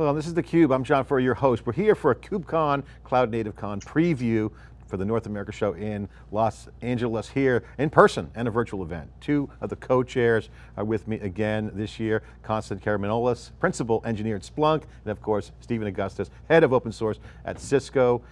Hello, this is theCUBE, I'm John Furrier, your host. We're here for a KubeCon, Cloud Native Con preview for the North America show in Los Angeles here in person and a virtual event. Two of the co-chairs are with me again this year, Constance Caramanolis, Principal Engineer at Splunk, and of course, Stephen Augustus, Head of Open Source at Cisco.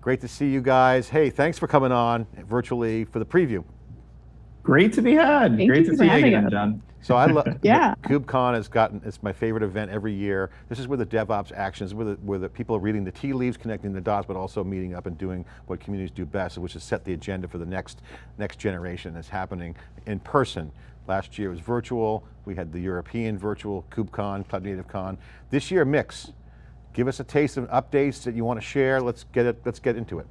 Great to see you guys. Hey, thanks for coming on virtually for the preview. Great to be had. Thank Great to see you again, us. John. So I love, Yeah. KubeCon has gotten, it's my favorite event every year. This is where the DevOps actions, where the, where the people are reading the tea leaves, connecting the dots, but also meeting up and doing what communities do best, which is set the agenda for the next, next generation that's happening in person. Last year was virtual. We had the European virtual KubeCon, Cloud Native Con. This year, mix. Give us a taste of updates that you want to share. Let's get it, let's get into it.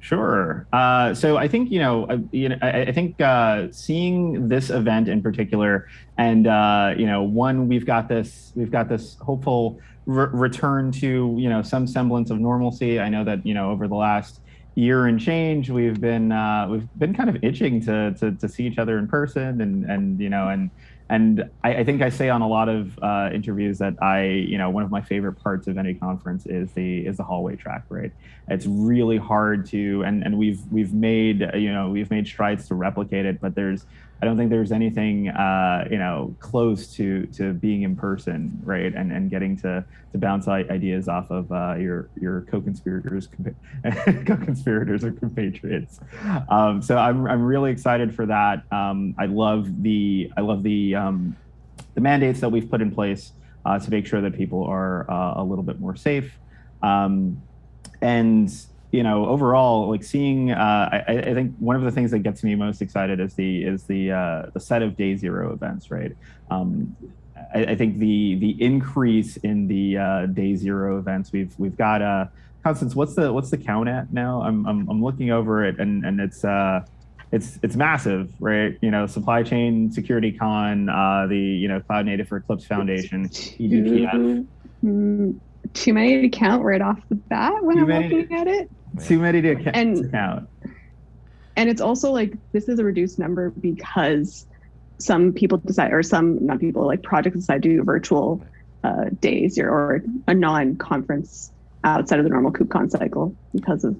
Sure. Uh, so I think you know, uh, you know, I, I think uh, seeing this event in particular, and uh, you know, one we've got this, we've got this hopeful re return to you know some semblance of normalcy. I know that you know over the last year and change, we've been uh, we've been kind of itching to, to to see each other in person, and and you know, and and I, I think I say on a lot of uh, interviews that I, you know, one of my favorite parts of any conference is the is the hallway track, right? It's really hard to, and and we've we've made, you know, we've made strides to replicate it, but there's, I don't think there's anything, uh, you know, close to to being in person, right? And and getting to to bounce ideas off of uh, your your co-conspirators, co-conspirators or compatriots. Um, so I'm I'm really excited for that. Um, I love the I love the um, the mandates that we've put in place uh, to make sure that people are uh, a little bit more safe. Um, and you know, overall, like seeing, uh, I, I think one of the things that gets me most excited is the is the uh, the set of day zero events, right? Um, I, I think the the increase in the uh, day zero events we've we've got uh, Constance, what's the what's the count at now? I'm I'm, I'm looking over it and and it's uh, it's it's massive, right? You know, supply chain security con, uh, the you know cloud native for Eclipse Foundation, eBPF. Too, mm, too many to count right off the bat when Too I'm many looking at it. Too many to, ca- And- count. And it's also like this is a reduced number because some people decide, or some not people, like projects decide to do virtual uh, days or, or a non-conference outside of the normal KubeCon cycle because of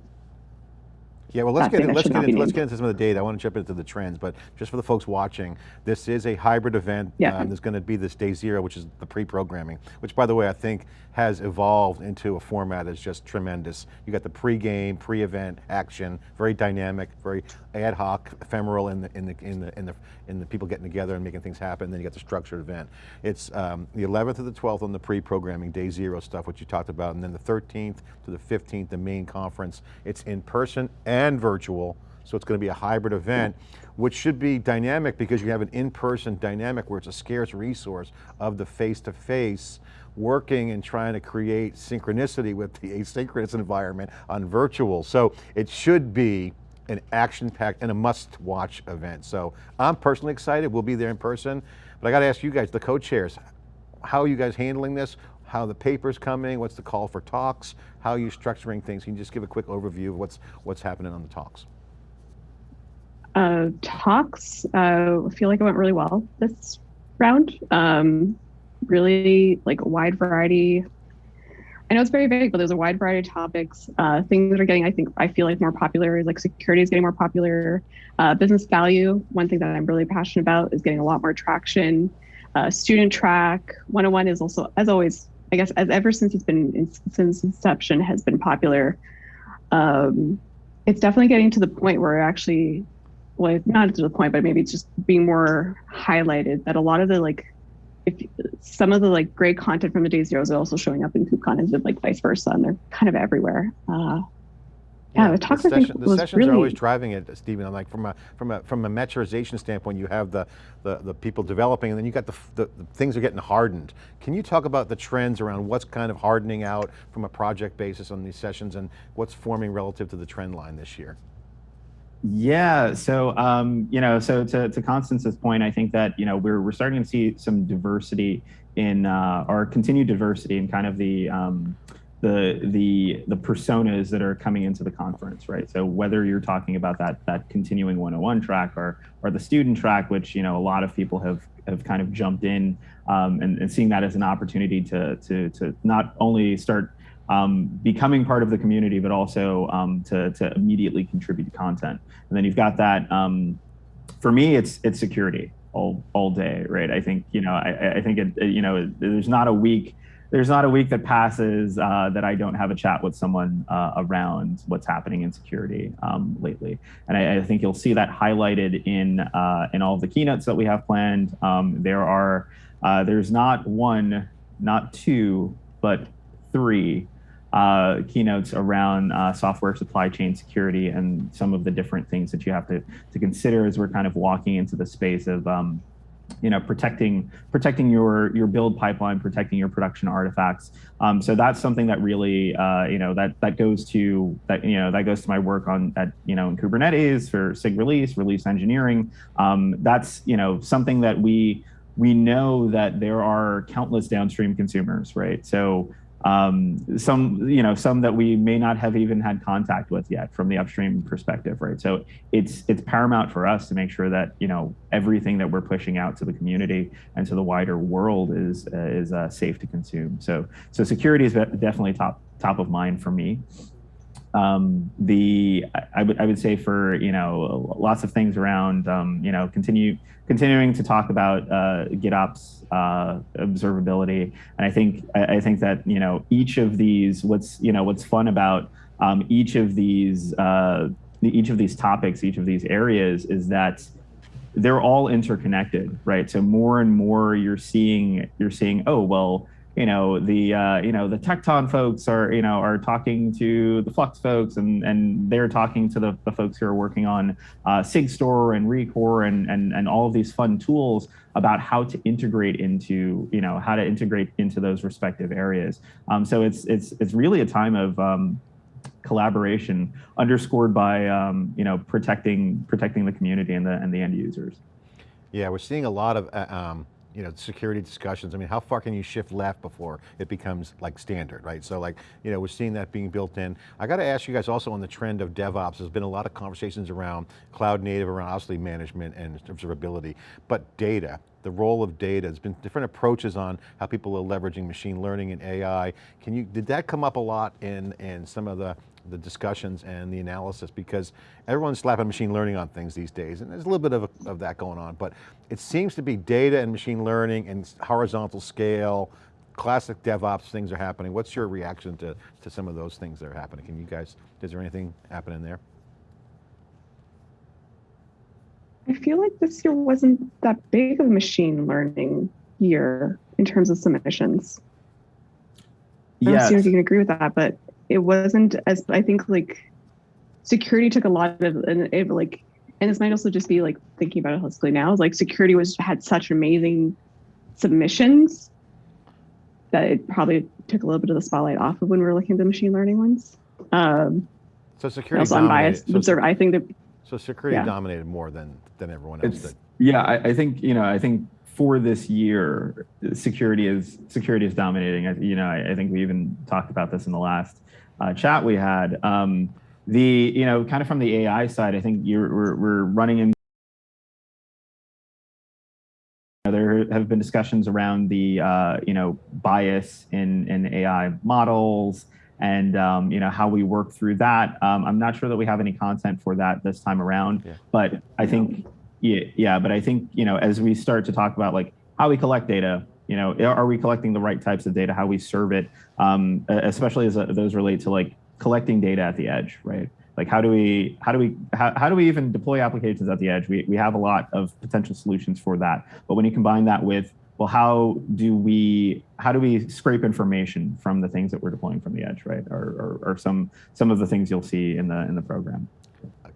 Yeah, well, let's get in, let's get into, let's get into some of the data. I want to jump into the trends, but just for the folks watching, this is a hybrid event. Yeah. Um, there's going to be this day zero, which is the pre-programming, which by the way, I think has evolved into a format that's just tremendous. You got the pre-game, pre-event action, very dynamic, very ad hoc, ephemeral in the in the in the in the in the people getting together and making things happen. Then you got the structured event. It's um, the 11th to the 12th on the pre-programming day zero stuff, which you talked about, and then the 13th to the 15th, the main conference. It's in person and virtual. So it's going to be a hybrid event, which should be dynamic because you have an in-person dynamic where it's a scarce resource of the face-to-face working and trying to create synchronicity with the asynchronous environment on virtual. So it should be an action-packed and a must-watch event. So I'm personally excited, we'll be there in person, but I got to ask you guys, the co-chairs, how are you guys handling this? How the paper's coming, what's the call for talks? How are you structuring things? Can you just give a quick overview of what's, what's happening on the talks? uh, talks. Uh, I feel like it went really well this round. Um, really like a wide variety. I know it's very vague, but there's a wide variety of topics. Uh, things that are getting, I think, I feel like more popular is like security is getting more popular. Uh, business value, one thing that I'm really passionate about, is getting a lot more traction. Uh, student track, 101 is also, as always, I guess, as ever since it's been since inception, has been popular. Um, it's definitely getting to the point where actually well not to the point but maybe it's just being more highlighted that a lot of the like if some of the like great content from the day zeros are also showing up in KubeCon and like vice versa and they're kind of everywhere uh yeah, the talks I think session- the was sessions really are always driving it, Stephen. I'm like from a from a from a maturization standpoint, you have the the, the people developing, and then you got the, the the things are getting hardened. Can you talk about the trends around what's kind of hardening out from a project basis on these sessions, and what's forming relative to the trend line this year? Yeah. So, um, you know, so to, to Constance's point, I think that, you know, we're, we're starting to see some diversity in, uh, or continued diversity in kind of the, um, the the the personas that are coming into the conference, right? So whether you're talking about that that continuing 101 track or or the student track, which you know a lot of people have have kind of jumped in um, and, and seeing that as an opportunity to to to not only start um, becoming part of the community, but also um, to, to immediately contribute content. And then you've got that. Um, for me, it's it's security all all day, right? I think you know I, I think it, you know there's not a week there's not a week that passes uh, that I don't have a chat with someone uh, around what's happening in security um, lately, and I, I, think you'll see that highlighted in uh, in all of the keynotes that we have planned. Um, there are uh, there's not one, not two, but three uh, keynotes around uh, software supply chain security and some of the different things that you have to, to consider as we're kind of walking into the space of um, you know protecting protecting your your build pipeline protecting your production artifacts. Um, so that's something that really uh, you know that that goes to that you know that goes to my work on that you know in kubernetes for sig release release engineering. Um, that's you know something that we we know that there are countless downstream consumers right? So um, some you know some that we may not have even had contact with yet from the upstream perspective right? So it's it's paramount for us to make sure that you know everything that we're pushing out to the community and to the wider world is uh, is uh, safe to consume. So so security is definitely top top of mind for me um, the I would I would say for you know lots of things around um, you know continue continuing to talk about uh, GitOps uh, observability, and I think I, I, think that you know each of these what's you know what's fun about um, each of these uh, each of these topics, each of these areas is that they're all interconnected, right? So more and more you're seeing you're seeing oh well you know the uh, you know the Tekton folks are you know are talking to the Flux folks and and they're talking to the, the folks who are working on uh, SigStore and Rekor and and and all of these fun tools about how to integrate into you know how to integrate into those respective areas. Um, so it's it's it's really a time of um, collaboration underscored by um, you know protecting protecting the community and the and the end users. Yeah, we're seeing a lot of uh, um, you know, security discussions. I mean, how far can you shift left before it becomes like standard, right? So like, you know, we're seeing that being built in. I got to ask you guys also on the trend of DevOps, there's been a lot of conversations around cloud native, around obviously management and observability, but data, the role of data, there's been different approaches on how people are leveraging machine learning and AI. Can you, did that come up a lot in, in some of the the discussions and the analysis because everyone's slapping machine learning on things these days and there's a little bit of, a, of that going on, but it seems to be data and machine learning and horizontal scale, classic DevOps things are happening. What's your reaction to, to some of those things that are happening? Can you guys, is there anything happening there? I feel like this year wasn't that big of a machine learning year in terms of submissions. I don't know if you can agree with that, but it wasn't as I think like security took a lot of and it like and this might also just be like thinking about it holistically now is like security was had such amazing submissions that it probably took a little bit of the spotlight off of when we were looking at the machine learning ones. Um, so security also unbiased so, observer. I think that so security yeah. dominated more than than everyone else it's, did. Yeah, I, I think you know I think for this year, security is security is dominating. I, you know, I, I, think we even talked about this in the last uh, chat we had. Um, the you know, kind of from the AI side, I think you're we're, we're running in. There have been discussions around the uh, you know bias in in AI models and um, you know how we work through that. Um, I'm not sure that we have any content for that this time around, yeah. but I think yeah, yeah, but I think, you know, as we start to talk about like how we collect data, you know, are we collecting the right types of data, how we serve it, um, especially as uh, those relate to like collecting data at the edge, right? Like how do we, how do we, how, how do we even deploy applications at the edge? We, we have a lot of potential solutions for that. But when you combine that with, well, how do we, how do we scrape information from the things that we're deploying from the edge, right? Or, or, or some, some of the things you'll see in the, in the program.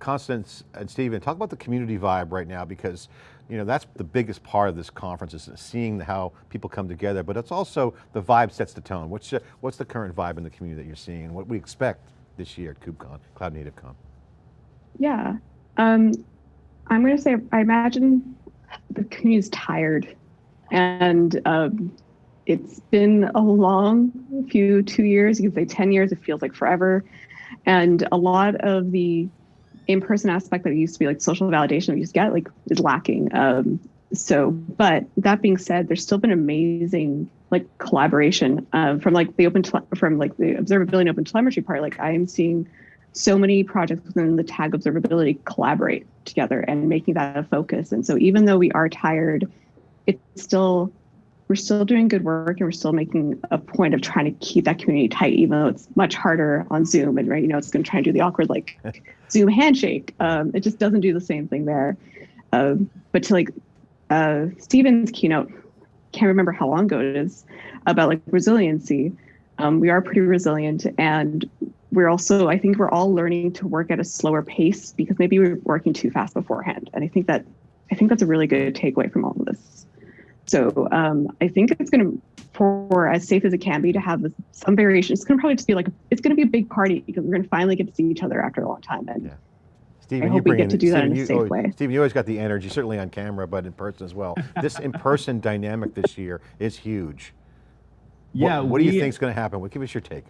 Constance and Stephen, talk about the community vibe right now because you know, that's the biggest part of this conference is seeing how people come together, but it's also the vibe sets the tone. What's, the, what's the current vibe in the community that you're seeing and what we expect this year at KubeCon, Cloud Native Con? Yeah, um, I'm going to say, I imagine the community is tired and um, it's been a long few two years. You can say 10 years, it feels like forever. And a lot of the in-person aspect that used to be like social validation we used to get like is lacking. Um, so, but that being said, there's still been amazing like collaboration uh, from like the open from like the observability and open telemetry part. Like I am seeing so many projects within the tag observability collaborate together and making that a focus. And so even though we are tired, it's still we're still doing good work and we're still making a point of trying to keep that community tight, even though it's much harder on Zoom. And right, you know, it's going to try and do the awkward like Zoom handshake. Um, it just doesn't do the same thing there. Uh, but to like uh, Stephen's keynote, can't remember how long ago it is, about like resiliency. Um, we are pretty resilient and we're also, I think we're all learning to work at a slower pace because maybe we were working too fast beforehand. And I think that, I think that's a really good takeaway from all of this. So um, I think it's going to, for as safe as it can be, to have some variation. It's going to probably just be like it's going to be a big party because we're going to finally get to see each other after a long time. And yeah. Stephen, I hope we get to do Stephen, that in a you, safe oh, way. Stephen, you always got the energy, certainly on camera, but in person as well. this in-person dynamic this year is huge. Yeah. What, what do you think is going to happen? What, give us your take.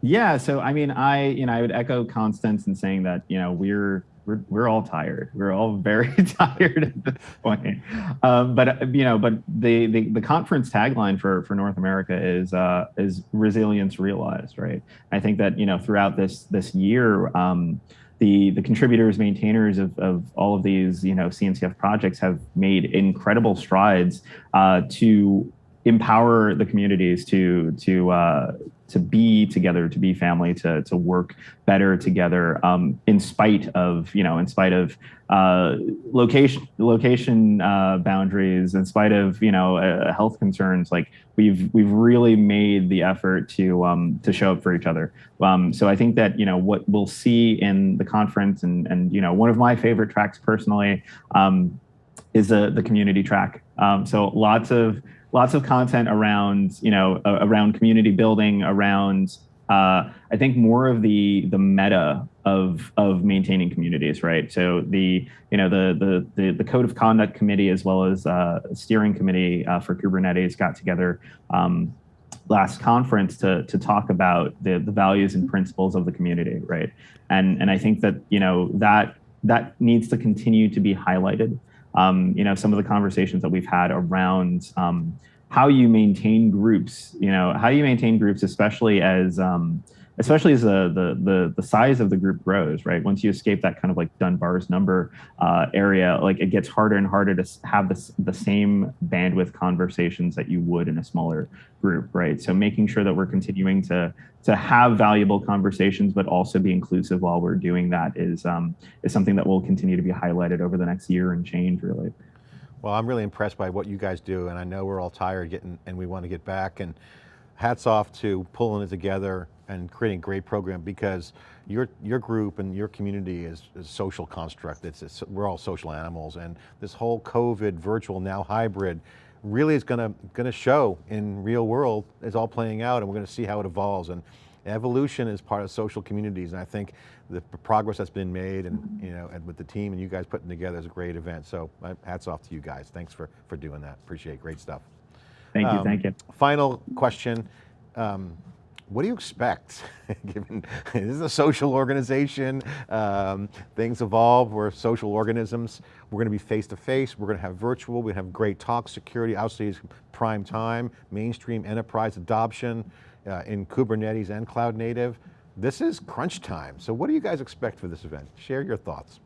Yeah, so I mean, I you know I would echo Constance in saying that you know we're we're we're all tired. We're all very tired at this point. Um, but you know, but the, the the conference tagline for for North America is uh, is resilience realized, right? I think that you know throughout this this year. Um, the, the contributors, maintainers of, of all of these, you know, CNCF projects have made incredible strides uh, to empower the communities to to uh, to be together, to be family, to to work better together, um, in spite of you know, in spite of uh, location location uh, boundaries, in spite of you know uh, health concerns. Like we've we've really made the effort to um, to show up for each other. Um, so I think that you know what we'll see in the conference, and and you know one of my favorite tracks personally um, is the the community track. Um, so lots of lots of content around you know uh, around community building around uh, I think more of the the meta of of maintaining communities, right? So the you know the the the, the code of conduct committee as well as uh, steering committee uh, for Kubernetes got together um, last conference to to talk about the the values and principles of the community, right? And and I think that you know that that needs to continue to be highlighted um, you know, some of the conversations that we've had around um, how you maintain groups, you know, how you maintain groups, especially as, um, especially as the, the, the, the size of the group grows, right? Once you escape that kind of like Dunbar's number uh, area, like it gets harder and harder to have this, the same bandwidth conversations that you would in a smaller group, right? So making sure that we're continuing to, to have valuable conversations, but also be inclusive while we're doing that is, um, is something that will continue to be highlighted over the next year and change really. Well, I'm really impressed by what you guys do, and I know we're all tired getting, and we want to get back. And hats off to pulling it together and creating a great program because your your group and your community is a social construct. It's, it's we're all social animals, and this whole COVID virtual now hybrid really is going to going to show in real world is all playing out, and we're going to see how it evolves. And evolution is part of social communities, and I think the progress that's been made, and you know, and with the team and you guys putting together is a great event. So uh, hats off to you guys. Thanks for for doing that. Appreciate it. great stuff. Thank you, Um, thank you. Final question. Um, what do you expect? Given this is a social organization, um, things evolve. We're social organisms. We're going to be face to face. We're going to have virtual. We have great talk security. Obviously, it's prime time, mainstream enterprise adoption uh, in Kubernetes and cloud native. This is crunch time. So, what do you guys expect for this event? Share your thoughts.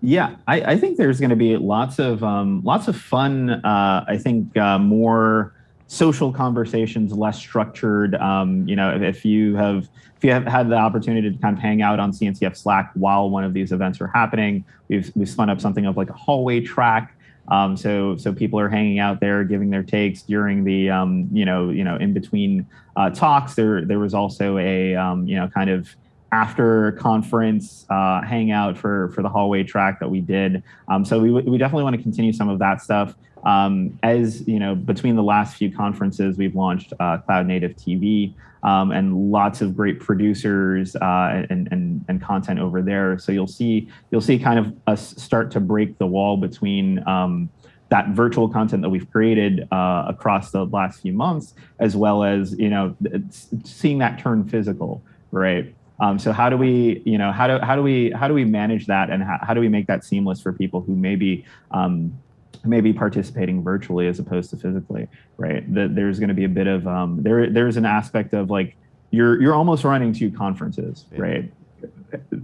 Yeah, I, I think there's going to be lots of um, lots of fun. Uh, I think uh, more social conversations, less structured. Um, you know, if, you have if you have had the opportunity to kind of hang out on CNCF Slack while one of these events are happening, we've we've spun up something of like a hallway track. Um, so so people are hanging out there, giving their takes during the um, you know you know in between uh, talks. There there was also a um, you know kind of after conference uh, hangout for for the hallway track that we did. Um, so we, we definitely want to continue some of that stuff. Um, as you know, between the last few conferences, we've launched uh, Cloud Native TV um, and lots of great producers uh, and, and and content over there. So you'll see you'll see kind of us start to break the wall between um, that virtual content that we've created uh, across the last few months, as well as you know seeing that turn physical, right? Um, so how do we, you know, how do how do we how do we manage that, and how, how do we make that seamless for people who maybe um, maybe participating virtually as opposed to physically, right? That there's going to be a bit of um, there there's an aspect of like you're you're almost running two conferences, yeah. right?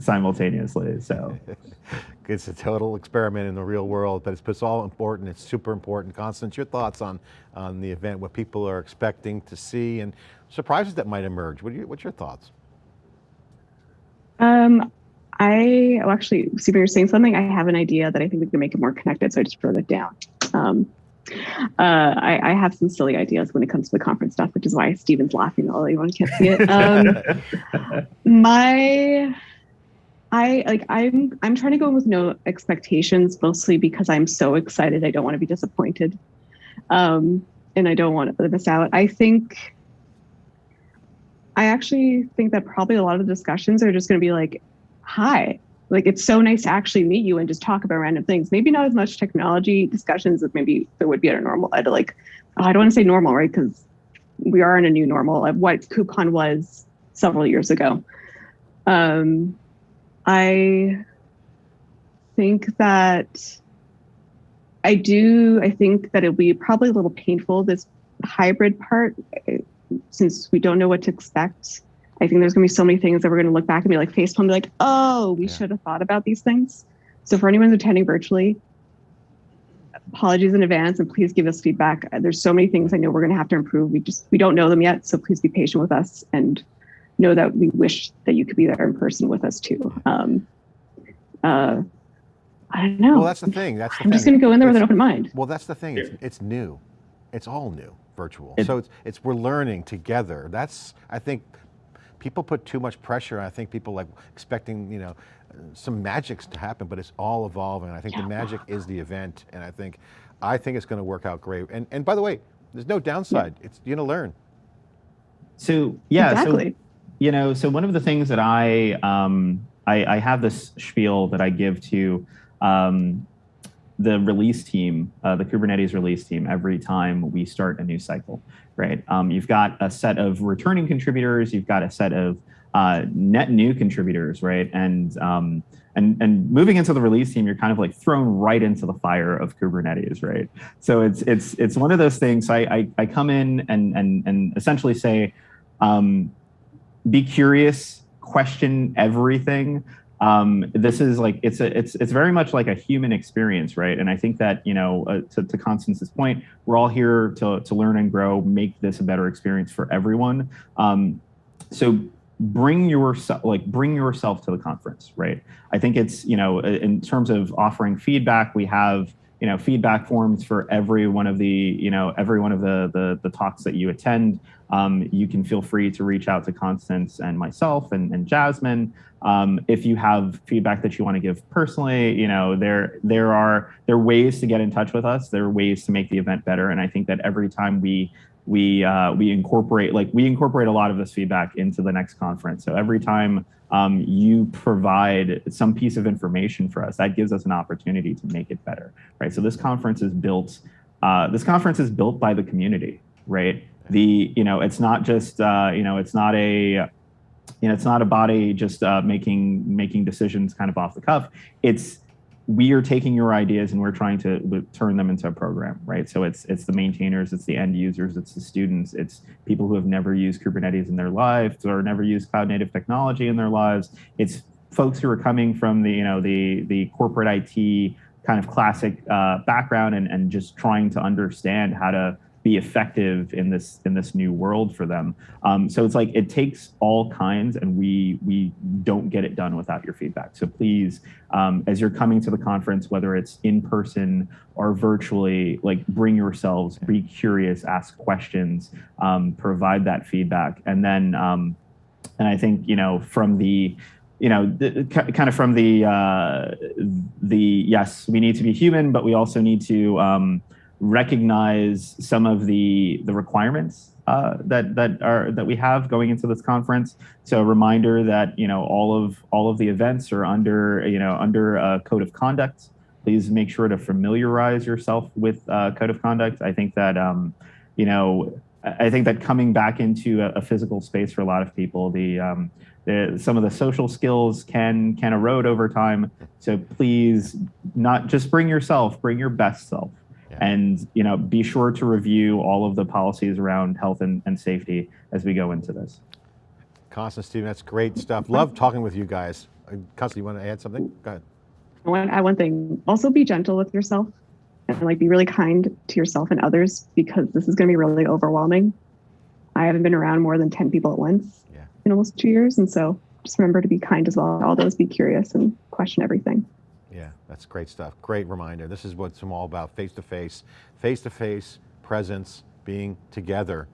simultaneously. So it's a total experiment in the real world, but it's, it's all important. It's super important. Constance, your thoughts on, on the event, what people are expecting to see and surprises that might emerge. What you, what's your thoughts? Um, I well, actually, see, you're saying something. I have an idea that I think we can make it more connected, so I just wrote it down. Um, uh, I, I, have some silly ideas when it comes to the conference stuff, which is why Stephen's laughing all want to see it. Um, my I like I'm I'm trying to go in with no expectations, mostly because I'm so excited. I don't want to be disappointed, um, and I don't want to miss out. I think I actually think that probably a lot of the discussions are just going to be like, "Hi, like it's so nice to actually meet you and just talk about random things. Maybe not as much technology discussions as maybe there would be at a normal. At like, oh, I don't want to say normal, right? Because we are in a new normal of what KubeCon was several years ago. Um, I think that I do, I think that it'll be probably a little painful, this hybrid part, since we don't know what to expect. I think there's gonna be so many things that we're gonna look back and be like facepalm, be like, oh, we yeah. should have thought about these things. So for anyone who's attending virtually, apologies in advance and please give us feedback. There's so many things I know we're gonna have to improve. We just, we don't know them yet. So please be patient with us and know that we wish that you could be there in person with us too. Um, uh, I don't know. Well, that's the thing. That's the I'm thing. just going to go in there it's, with an open mind. Well, that's the thing. It's, it's new. It's all new, virtual. It, so it's, it's, we're learning together. That's, I think, people put too much pressure. I think people like expecting, you know, some magics to happen, but it's all evolving. I think yeah. the magic is the event. And I think, I think it's going to work out great. And, and by the way, there's no downside. Yeah. It's, you're going to learn. So yeah, exactly. so you know, so one of the things that I, um, I, I have this spiel that I give to um, the release team, uh, the Kubernetes release team, every time we start a new cycle, right? Um, you've got a set of returning contributors, you've got a set of uh, net new contributors, right? And um, and and moving into the release team, you're kind of like thrown right into the fire of Kubernetes, right? So it's it's it's one of those things. I I, I come in and and and essentially say, um, be curious, question everything. Um, this is like it's a it's it's very much like a human experience, right? And I think that you know, uh, to, to Constance's point, we're all here to to learn and grow, make this a better experience for everyone. Um, so bring yourself like bring yourself to the conference, right? I think it's you know in terms of offering feedback, we have you know feedback forms for every one of the you know every one of the the, the talks that you attend. Um, you can feel free to reach out to constance and myself and, and jasmine. Um, if you have feedback that you want to give personally you know there there are there are ways to get in touch with us. There are ways to make the event better. And i think that every time we we uh, we incorporate like we incorporate a lot of this feedback into the next conference. So every time um, you provide some piece of information for us, that gives us an opportunity to make it better, right? So this conference is built, uh, this conference is built by the community, right? The, you know, it's not just, uh, you know, it's not a, you know, it's not a body just uh, making making decisions kind of off the cuff. It's we are taking your ideas and we're trying to turn them into a program, right? So it's it's the maintainers, it's the end users, it's the students, it's people who have never used Kubernetes in their lives or never used cloud native technology in their lives. It's folks who are coming from the you know the the corporate IT kind of classic uh, background and and just trying to understand how to be effective in this in this new world for them. Um, so it's like it takes all kinds, and we we don't get it done without your feedback. So please, um, as you're coming to the conference, whether it's in person or virtually, like bring yourselves, be curious, ask questions, um, provide that feedback, and then um, and I think you know from the you know, kind of from the uh, the yes, we need to be human, but we also need to um, recognize some of the the requirements uh, that that are that we have going into this conference. So a reminder that you know all of all of the events are under you know under a code of conduct please make sure to familiarize yourself with uh, code of conduct. I think that um, you know, I think that coming back into a, a physical space for a lot of people, the um, the, some of the social skills can can erode over time. So please, not just bring yourself, bring your best self. And you know, be sure to review all of the policies around health and, and safety as we go into this. Constance, Stephen, that's great stuff. Love talking with you guys. Uh, Constance, you want to add something? Go ahead. I want to add one thing. Also, be gentle with yourself and like be really kind to yourself and others because this is going to be really overwhelming. I haven't been around more than 10 people at once Yeah. in almost two years. And so just remember to be kind as well. All those be curious and question everything. That's great stuff. Great reminder. This is what it's all about, face-to-face, face-to-face presence, being together,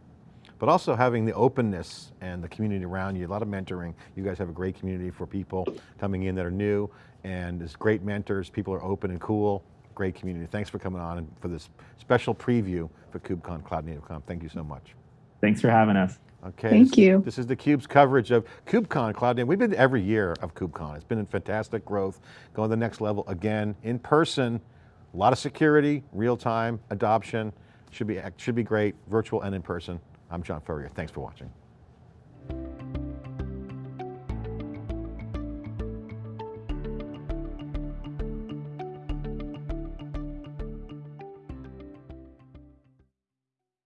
but also having the openness and the community around you, a lot of mentoring. You guys have a great community for people coming in that are new and as great mentors, people are open and cool, great community. Thanks for coming on and for this special preview for KubeCon Cloud Native Conf. Thank you so much. Thanks for having us. Okay. Thank this, you. This is theCUBE's coverage of KubeCon Cloud Native. We've been every year of KubeCon. It's been in fantastic growth, going to the next level again, in person, a lot of security, real-time adoption, should be, should be great, virtual and in person. I'm John Furrier, thanks for watching.